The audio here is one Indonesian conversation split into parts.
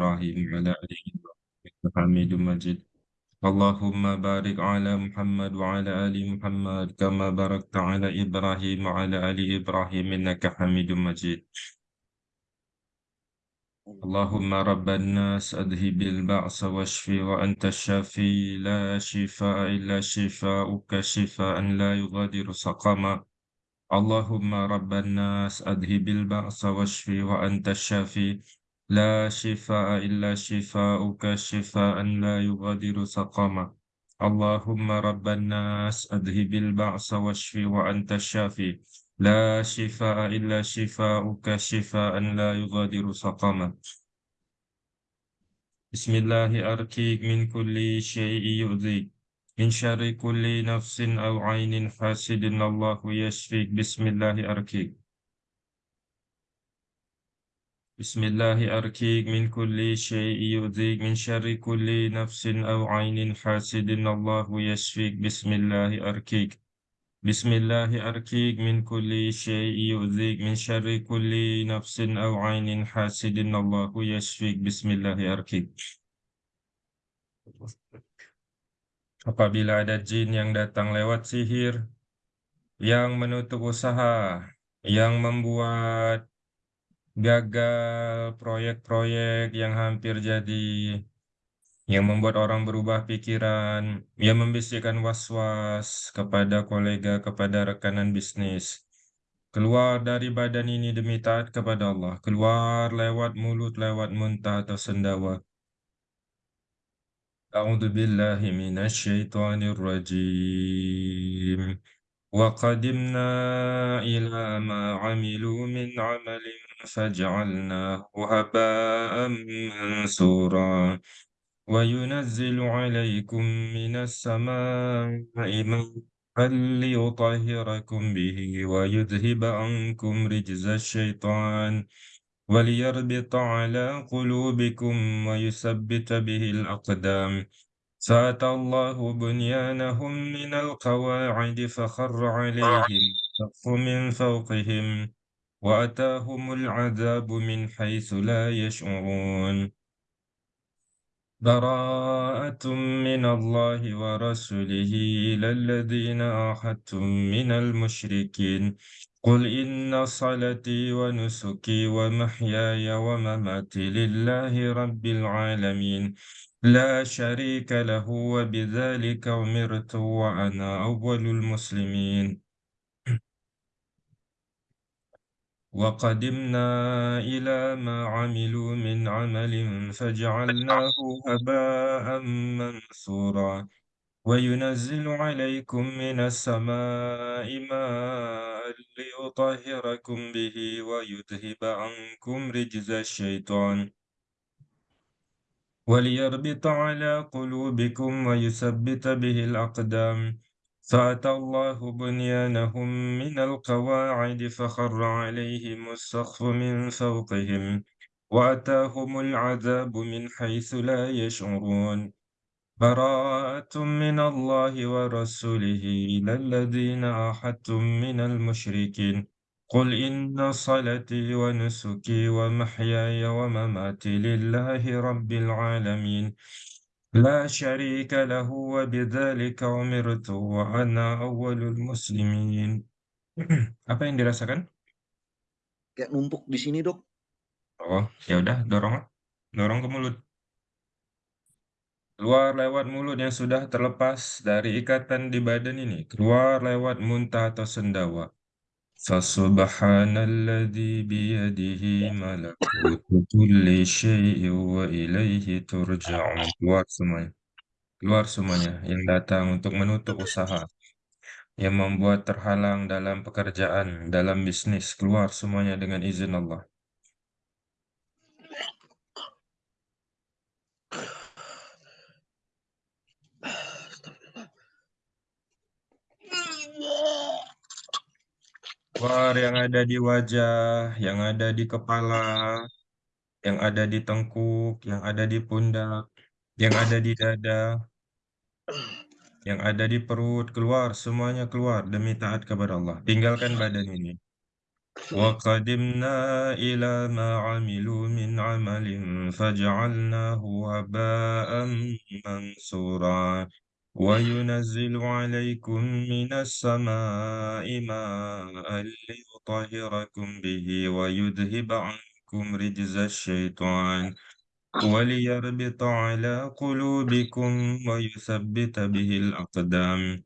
إبراهيم وعلى آل إبراهيم حميد مجيد. اللهم بارك على محمد وعلى آل محمد كما باركت على إبراهيم وعلى آل إبراهيم إنك حميد مجيد. اللهم رب الناس أذهب البعث واشفي وأنت الشافي. لا شفاء إلا شفاؤك شفاء لا يغادر سقما. اللهم رب الناس أذهب البعث واشفي وأنت الشافي. لا شفاء إلا شفاؤك شفاء لا يغادر سقما اللهم رب الناس أذهب البعث واشفي وأنت الشافي. لا شفاء إلا شفاؤك شفاء لا يغادر سقما بسم الله أركيك من كل شيء يؤذيك من شر كل نفس أو عين حاسد الله يشفيك. بسم الله أركيك بسم الله أركيك من كل شيء يؤذيك من شر كل نفس أو عين حاسد الله يشفيك بسم الله أركيك بسم الله أركيك من كل شيء يؤذيك من شر كل نفس أو عين حاسد الله يشفيك بسم الله أركيك Apabila ada jin yang datang lewat sihir, yang menutup usaha, yang membuat gagal proyek-proyek yang hampir jadi, yang membuat orang berubah pikiran, yang membisikkan was-was kepada kolega, kepada rekanan bisnis. Keluar dari badan ini demi taat kepada Allah, keluar lewat mulut, lewat muntah atau sendawa. أعوذ بالله من الشيطان الرجيم وقدمنا إلى ما عملوا من عمل فجعلناه هباء منثورا وينزل عليكم من السماء ماء ليطهركم به ويذهب عنكم رجز الشيطان وليربط على قلوبكم ويثبت به الأقدام. فأتى الله بنيانهم من القواعد فخر عليهم سقف من فوقهم. وأتاهم العذاب من حيث لا يشعرون. براءة من الله ورسوله إلى الذين عاهدتم من المشركين. قل إن صلاتي ونسكي ومحياي ومماتي لله رب العالمين. لا شريك له وبذلك أمرت وأنا أول المسلمين. وقدمنا إلى ما عملوا من عمل فجعلناه هباء منثورا وينزل عليكم من السماء ماء ليطهركم به ويذهب عنكم رجز الشيطان وليربط على قلوبكم ويثبت به الأقدام فأتى الله بنيانهم من القواعد فخر عليهم السقف من فوقهم وأتاهم العذاب من حيث لا يشعرون. براءة من الله ورسوله إلى الذين عاهدتم من المشركين. قل إن صلاتي ونسكي ومحياي ومماتي لله رب العالمين. لا شريك له وبذلك أمرت وأنا أول المسلمين Apa yang dirasakan? Kayak numpuk di sini, Dok. Oh, ya udah, dorong, dorong ke mulut. Keluar lewat mulut yang sudah terlepas dari ikatan di badan ini. Keluar lewat muntah atau sendawa. Fasubhanalladzi biyadihi malakutu kulli syai'in wa ilaihi turja'un. Keluar semuanya. Keluar semuanya yang datang untuk menutup usaha. Yang membuat terhalang dalam pekerjaan, dalam bisnis. Keluar semuanya dengan izin Allah. Keluar yang ada di wajah, yang ada di kepala, yang ada di tengkuk, yang ada di pundak, yang ada di dada, yang ada di perut, keluar, semuanya keluar demi taat kepada Allah. Tinggalkan badan ini. وقدمنا إلى ما عملوا من عمل فجعلناه هباء منثورا وينزل عليكم من السماء ماء ليطهركم به ويذهب عنكم رجز الشيطان وليربط على قلوبكم ويثبت به الأقدام.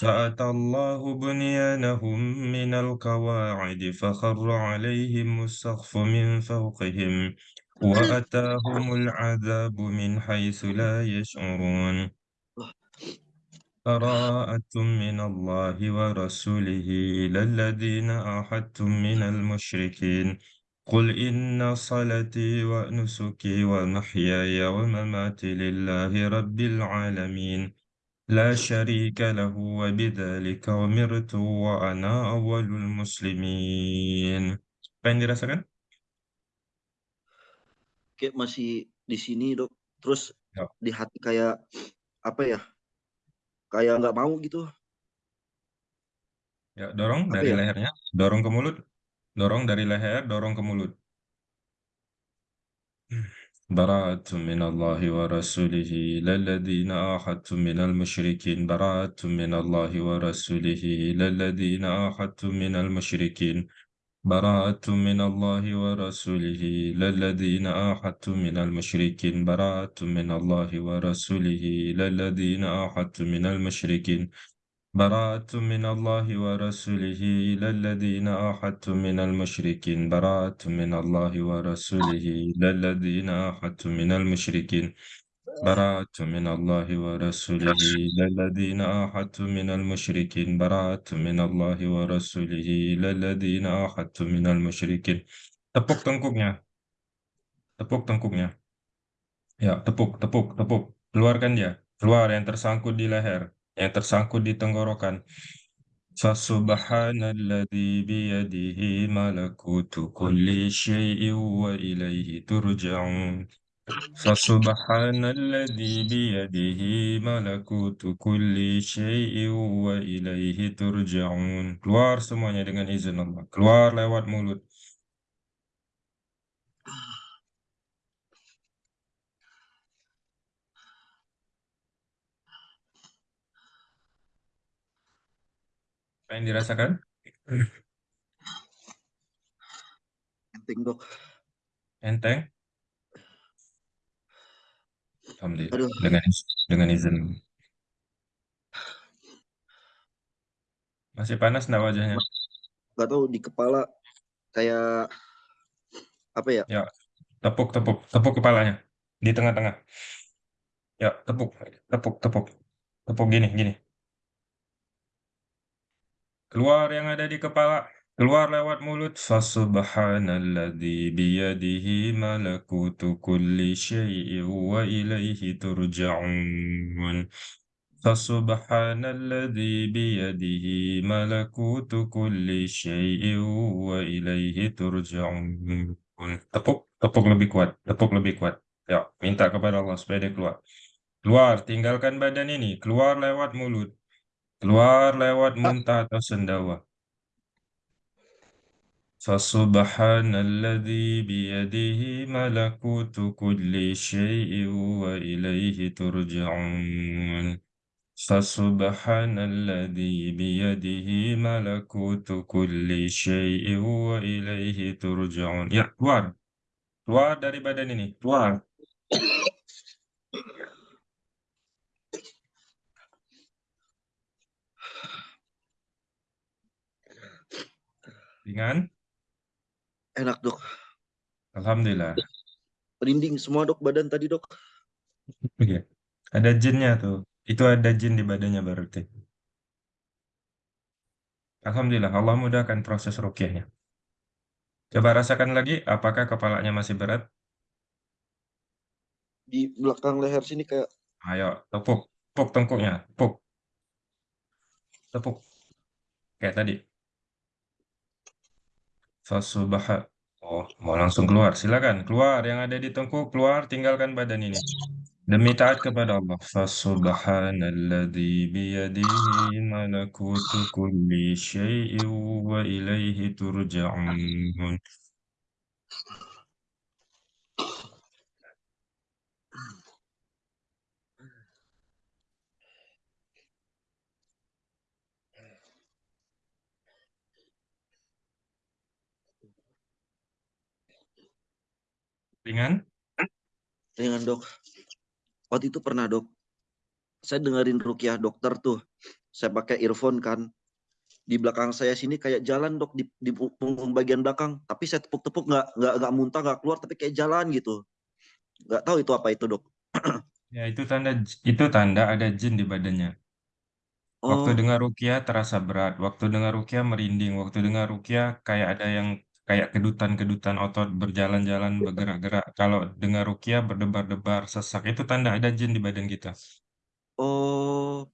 فأتى الله بنيانهم من القواعد فخر عليهم السقف من فوقهم وأتاهم العذاب من حيث لا يشعرون. براءة من الله ورسوله إلى الذين عاهدتم من المشركين قل إن صلاتي ونسكي ومحياي ومماتي لله رب العالمين لا شريك له وبذلك أمرت وأنا أول المسلمين Apa yang dirasakan? Kayak masih di sini, Dok. Terus Ya. di hati kayak apa ya? Kayak nggak mau gitu. Ya, dorong Apa dari ya? lehernya, dorong ke mulut. Dorong dari leher, dorong ke mulut. براءة من الله ورسوله إلى الذين عاهدتم من المشركين براءة من الله ورسوله إلى الذين عاهدتم من المشركين براءة من الله ورسوله إلى الذين عاهدتم من المشركين. براءة من الله ورسوله إلى الذين عاهدتم من المشركين. براءة من الله ورسوله إلى الذين عاهدتم من المشركين. براءة من الله ورسوله إلى الذين عاهدتم من المشركين. براءة من الله ورسوله إلى الذين عاهدتم من المشركين براءة من الله ورسوله إلى الذين عاهدتم من المشركين Tepuk tengkuknya, tepuk tengkuknya. Ya, tepuk, tepuk, tepuk. Keluarkan dia. Keluar yang tersangkut di leher, yang tersangkut di tenggorokan. Fasubhanalladzi biyadihi malakutu kulli syai'in wa ilaihi turja'un. Fasubhanalladzi biyadihi malakutu kulli syai'in wa ilaihi turja'un. Keluar semuanya dengan izin Allah. Keluar lewat mulut. Apa yang dirasakan? Enteng, Dok. Enteng? Alhamdulillah. Aduh. Dengan dengan izin. Masih panas enggak wajahnya? Nggak tahu di kepala kayak apa ya? Ya, tepuk, tepuk, tepuk kepalanya di tengah-tengah. Ya, tepuk, tepuk, tepuk, tepuk gini, gini. Keluar yang ada di kepala, keluar lewat mulut. Fasubhanalladzi biyadihi malakutu kulli syai'in wa ilaihi turja'un. Fasubhanalladzi biyadihi malakutu kulli syai'in wa ilaihi turja'un. Tepuk, tepuk lebih kuat, tepuk lebih kuat. Ya, minta kepada Allah supaya dia keluar. Keluar, tinggalkan badan ini, keluar lewat mulut. Keluar lewat muntah atau sendawa. Fasubhanalladzi biyadihi malakutu kulli syai'in wa ilaihi turja'un. Fasubhanalladzi biyadihi malakutu kulli syai'in wa ilaihi turja'un. Ya, keluar. Keluar dari badan ini, keluar. Ringan? Enak, Dok. Alhamdulillah. Merinding semua, Dok, badan tadi, Dok. Iya. Ada jinnya tuh. Itu ada jin di badannya berarti. Alhamdulillah, Allah mudahkan proses rukyahnya. Coba rasakan lagi, apakah kepalanya masih berat? Di belakang leher sini kayak Ayo, tepuk, tepuk tengkuknya, tepuk. Tepuk. Kayak tadi. Fasubha. Oh, mau langsung keluar. Silakan, keluar. Yang ada di tengkuk, keluar, tinggalkan badan ini. Demi taat kepada Allah. Fasubhanalladzi biyadihi malakutu kulli syai'in wa ilaihi turja'un. Ringan? Ringan dok. Waktu itu pernah dok. Saya dengerin rukiah dokter tuh. Saya pakai earphone kan. Di belakang saya sini kayak jalan dok di, di punggung bagian belakang. Tapi saya tepuk-tepuk nggak nggak nggak muntah nggak keluar tapi kayak jalan gitu. Nggak tahu itu apa itu dok. Ya itu tanda itu tanda ada jin di badannya. Waktu Oh, dengar rukiah terasa berat. Waktu dengar rukiah merinding. Waktu dengar rukiah kayak ada yang kayak kedutan-kedutan otot berjalan-jalan bergerak-gerak. Kalau dengar rukiah berdebar-debar sesak itu tanda ada jin di badan kita. oh.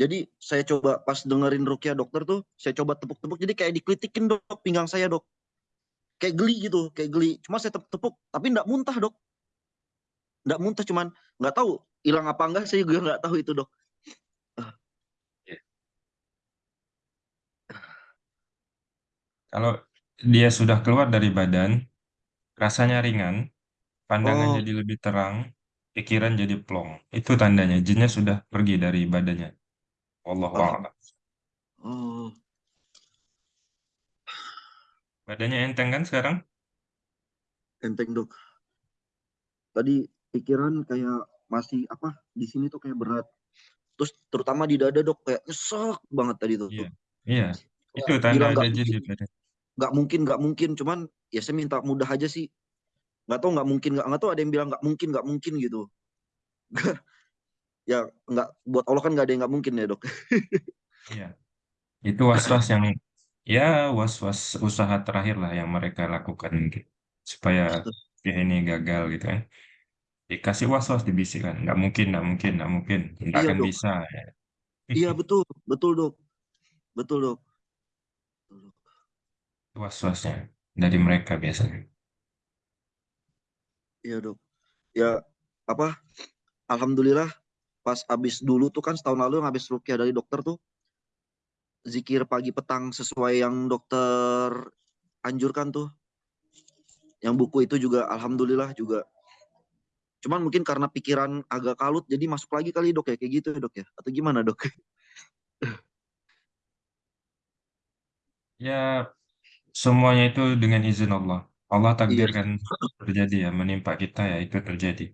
Jadi saya coba pas dengerin rukiah dokter tuh, saya coba tepuk-tepuk. Jadi kayak dikelitikin dok pinggang saya dok. Kayak geli gitu, kayak geli. Cuma saya tepuk-tepuk, tapi nggak muntah dok. Nggak muntah, cuman nggak tahu hilang apa enggak. Saya juga nggak tahu itu dok. Kalau dia sudah keluar dari badan, rasanya ringan, pandangan Oh, jadi lebih terang, pikiran jadi plong. Itu tandanya jinnya sudah pergi dari badannya. Wallahu alham. a'lam. Oh, Badannya enteng kan sekarang? enteng dok. Tadi pikiran kayak masih apa di sini tuh kayak berat. Terus terutama di dada dok kayak nyesek banget tadi tuh. Iya. Iya. Itu Kayak tanda ada jin mungkin, di badan. Nggak mungkin, nggak mungkin. Cuman ya saya minta mudah aja sih. Nggak tahu nggak mungkin, nggak nggak tahu ada yang bilang nggak mungkin, nggak mungkin gitu. ya nggak buat Allah kan nggak ada yang nggak mungkin ya dok. Iya. Itu was-was yang ya was-was usaha terakhir lah yang mereka lakukan gitu. Supaya ya ini gagal gitu kan. Dikasih was-was dibisikkan. Nggak mungkin, nggak mungkin, nggak mungkin. Nggak Iya akan dok. bisa. Ya. Iya betul, betul dok, betul dok. Was-wasnya dari mereka biasanya. Iya dok. Ya apa? Alhamdulillah pas abis dulu tuh kan setahun lalu yang habis rukyah dari dokter tuh zikir pagi petang sesuai yang dokter anjurkan tuh. Yang buku itu juga alhamdulillah juga. Cuman mungkin karena pikiran agak kalut jadi masuk lagi kali dok ya kayak gitu ya dok ya. Atau gimana dok? Ya, semuanya itu dengan izin Allah. Allah iya. takdirkan terjadi ya, menimpa kita ya itu terjadi.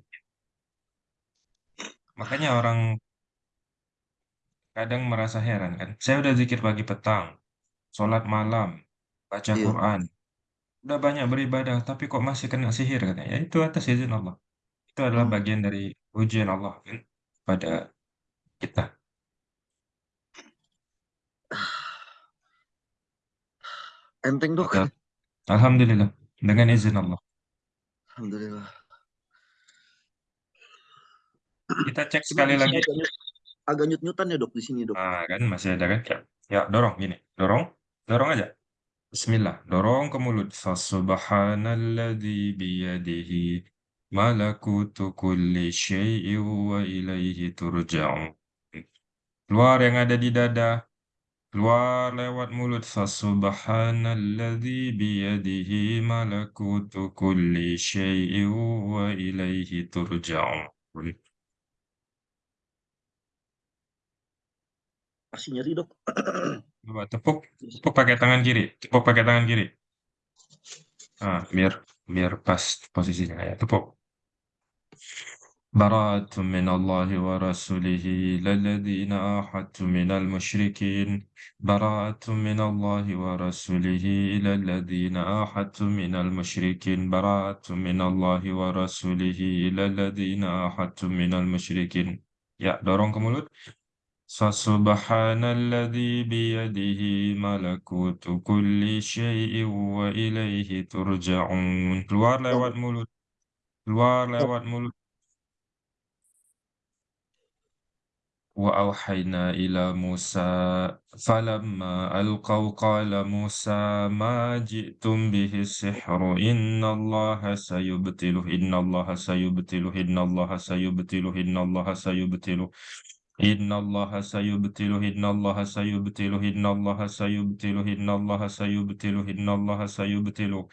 Makanya orang kadang merasa heran kan. Saya udah zikir pagi petang, sholat malam, baca Iya. Quran, udah banyak beribadah, tapi kok masih kena sihir katanya. Ya itu atas izin Allah. Itu adalah Oh, bagian dari ujian Allah kan pada kita. Enteng dok. Maka, Alhamdulillah, dengan izin Allah. Alhamdulillah. Kita cek sekali lagi. agak, nyut-nyutan ya dok di sini dok. Nah, kan masih ada kan? Ya, ya dorong gini, dorong, dorong aja. Bismillah, dorong ke mulut. Fasubhanalladzi biyadihi malakutu kulli syai'in wa ilaihi turja'un. Keluar yang ada di dada, keluar lewat mulut. Fasubhanalladzi biyadihi malakutu kulli syai'in wa ilaihi turja'un. Masih nyeri dok. Coba tepuk, tepuk pakai tangan kiri, tepuk pakai tangan kiri. Ah, biar biar pas posisinya ya, tepuk. براءة من الله ورسوله إلى الذين من المشركين براءة من الله ورسوله إلى الذين آحدت من المشركين براءة من الله ورسوله إلى الذين آحدت من المشركين Ya, dorong ke mulut. Fasubhanalladzi biyadihi malakutu kulli syai'in wa ilaihi turja'un. Keluar lewat mulut. Keluar mulut. وأوحينا إلى موسى فلما ألقوا قال موسى ما جئتم به السحر إن الله سيبطله إن الله سيبطله إن الله سيبطله إن الله سيبطله إن الله سيبطله إن الله سيبطله إن الله سيبطله إن الله سيبطله إن الله سيبطله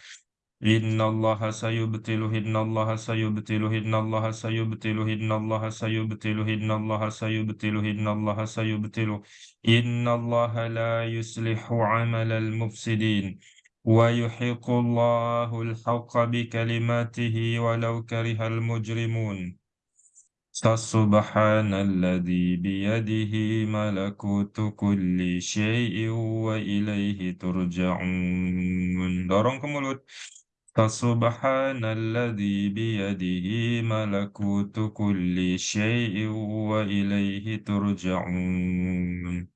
إن الله سيبطله إن الله سيبطله إن الله سيبطله إن الله سيبطله إن الله سيبطله إن الله سيبطله إن الله لا يصلح عمل المفسدين ويحق الله الحق بكلماته ولو كره المجرمون فسبحان الذي بيده ملكوت كل شيء وإليه ترجعون dorong ke فسبحان الذي بيده ملكوت كل شيء وإليه ترجعون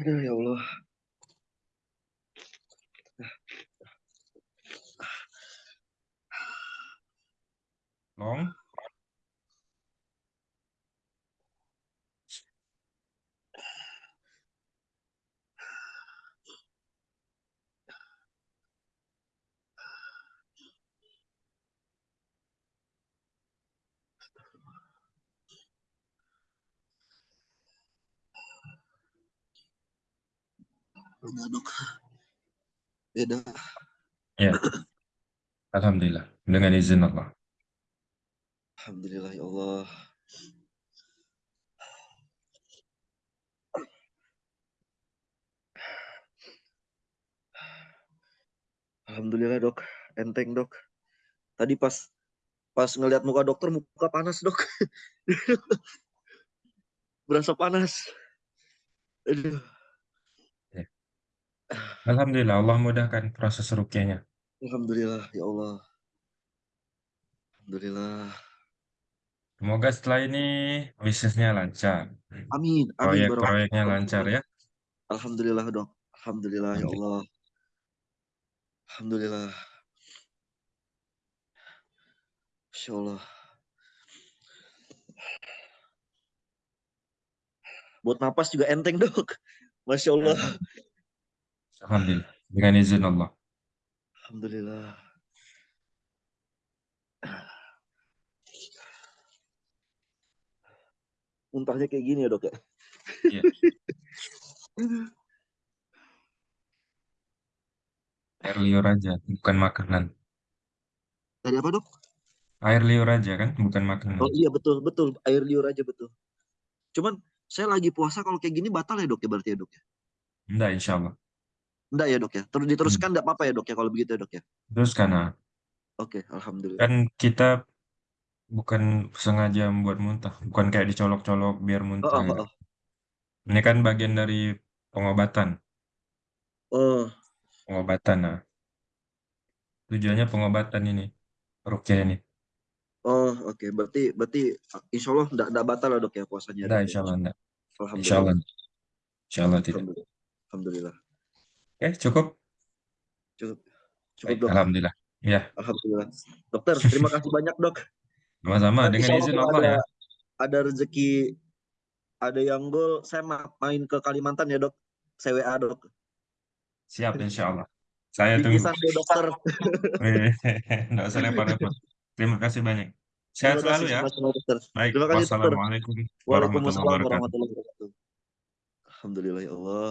Aduh ya Allah. Long Beda dok. Beda. ya Alhamdulillah dengan izin Allah Alhamdulillah ya Allah. Alhamdulillah dok, enteng dok. Tadi pas pas ngelihat muka dokter muka panas dok. Berasa panas. Aduh. Alhamdulillah Allah mudahkan proses rukyahnya Alhamdulillah ya Allah. Alhamdulillah. Semoga setelah ini bisnisnya lancar. Amin. Amin. Proyek-proyeknya lancar ya. Alhamdulillah dok. Alhamdulillah ya. Allah. Alhamdulillah. Masya Allah. Buat napas juga enteng dok. Masya Allah. Alhamdulillah. Dengan izin Allah. Alhamdulillah. Muntahnya kayak gini ya dok ya. Iya. Air liur aja, bukan makanan. Tadi apa dok? Air liur aja kan, bukan makanan. Oh iya betul betul air liur aja betul. Cuman saya lagi puasa kalau kayak gini batal ya dok ya berarti ya dok ya. Enggak, insya Allah. Enggak ya dok ya. Terus diteruskan enggak apa-apa ya dok ya kalau begitu ya dok ya. Terus karena Oke alhamdulillah. kan kita bukan sengaja membuat muntah, bukan kayak dicolok-colok biar muntah. oh, gitu. oh, Ini kan bagian dari pengobatan, oh. pengobatan. Nah, tujuannya pengobatan ini, rukyah ini. Oh, oke. Berarti berarti insya Allah enggak, enggak batal ya dok ya puasanya. Dok, ya? insya Allah enggak. Insya Alhamdulillah. Allah, insya Allah tidak. Alhamdulillah. Alhamdulillah. Oke, cukup. Cukup. Cukup Baik, dok. alhamdulillah. Ya, Alhamdulillah. Dokter, terima kasih banyak dok. Sama-sama. Nanti Dengan kalau izin ada Allah ya. ada rezeki ada yang gol, saya ma- main ke Kalimantan ya dok. CWA dok. Siap, insya Allah. Saya tunggu. Deh dokter. Enggak usah repot-repot. Terima kasih banyak. Sehat Terima selalu kasih ya. dokter. Baik, Terima kasih wassalamualaikum warahmatullahi wabarakatuh. Alhamdulillah ya Allah.